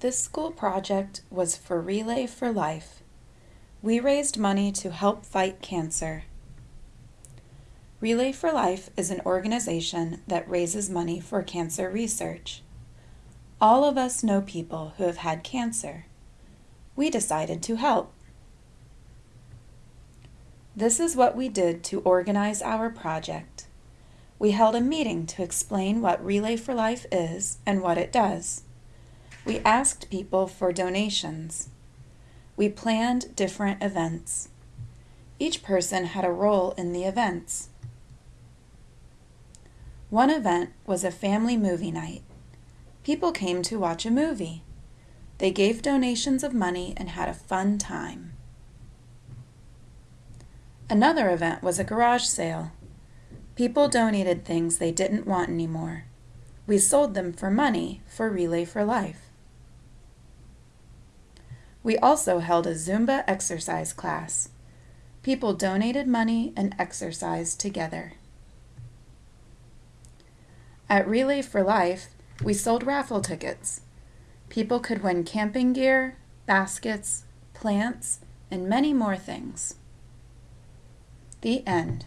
This school project was for Relay for Life. We raised money to help fight cancer. Relay for Life is an organization that raises money for cancer research. All of us know people who have had cancer. We decided to help. This is what we did to organize our project. We held a meeting to explain what Relay for Life is and what it does. We asked people for donations. We planned different events. Each person had a role in the events. One event was a family movie night. People came to watch a movie. They gave donations of money and had a fun time. Another event was a garage sale. People donated things they didn't want anymore. We sold them for money for Relay for Life. We also held a Zumba exercise class. People donated money and exercised together. At Relay for Life, we sold raffle tickets. People could win camping gear, baskets, plants, and many more things. The end.